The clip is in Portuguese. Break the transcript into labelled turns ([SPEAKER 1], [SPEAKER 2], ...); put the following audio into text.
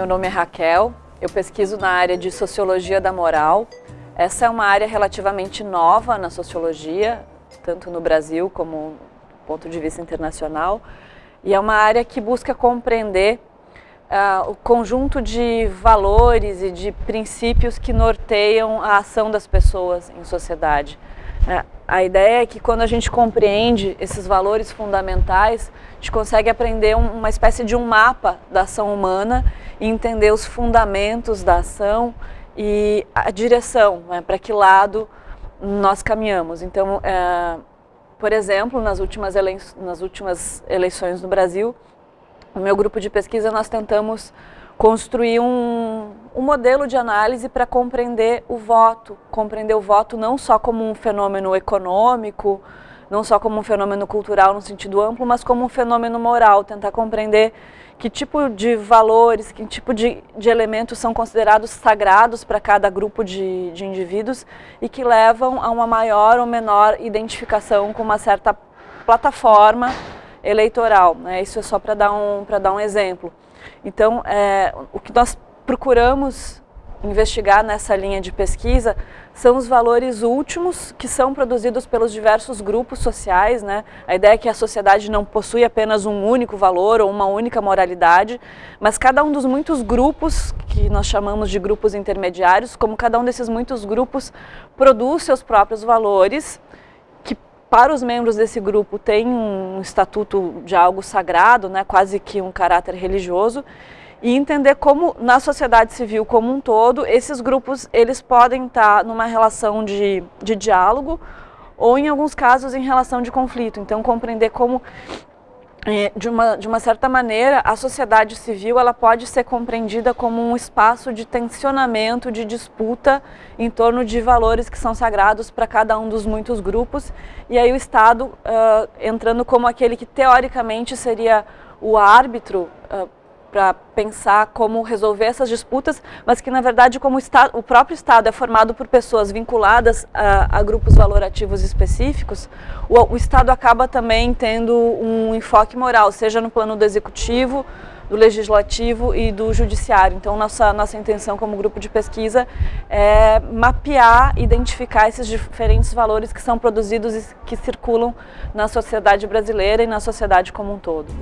[SPEAKER 1] Meu nome é Raquel, eu pesquiso na área de Sociologia da Moral. Essa é uma área relativamente nova na sociologia, tanto no Brasil como do ponto de vista internacional. E é uma área que busca compreender uh, o conjunto de valores e de princípios que norteiam a ação das pessoas em sociedade. Uh, a ideia é que quando a gente compreende esses valores fundamentais, a gente consegue aprender um, uma espécie de um mapa da ação humana e entender os fundamentos da ação e a direção, né, para que lado nós caminhamos. Então, uh, por exemplo, nas últimas, nas últimas eleições no Brasil, no meu grupo de pesquisa nós tentamos construir um, um modelo de análise para compreender o voto, compreender o voto não só como um fenômeno econômico, não só como um fenômeno cultural no sentido amplo, mas como um fenômeno moral, tentar compreender que tipo de valores, que tipo de, de elementos são considerados sagrados para cada grupo de, de indivíduos e que levam a uma maior ou menor identificação com uma certa plataforma eleitoral. Né? Isso é só para dar, um, dar um exemplo. Então, é, o que nós procuramos investigar nessa linha de pesquisa são os valores últimos que são produzidos pelos diversos grupos sociais. Né? A ideia é que a sociedade não possui apenas um único valor ou uma única moralidade, mas cada um dos muitos grupos, que nós chamamos de grupos intermediários, como cada um desses muitos grupos produz seus próprios valores, para os membros desse grupo tem um estatuto de algo sagrado, né? quase que um caráter religioso, e entender como na sociedade civil como um todo, esses grupos eles podem estar numa relação de, de diálogo ou em alguns casos em relação de conflito. Então compreender como é, de uma, de uma certa maneira, a sociedade civil ela pode ser compreendida como um espaço de tensionamento, de disputa em torno de valores que são sagrados para cada um dos muitos grupos, e aí o Estado uh, entrando como aquele que teoricamente seria o árbitro uh, para pensar como resolver essas disputas, mas que na verdade como o, o próprio Estado é formado por pessoas vinculadas a, a grupos valorativos específicos, o, o, Estado acaba também tendo um enfoque moral, seja no plano do executivo, do legislativo e do judiciário. Então nossa, nossa intenção como grupo de pesquisa é mapear, identificar esses diferentes valores que são produzidos e que circulam na sociedade brasileira e na sociedade como um todo.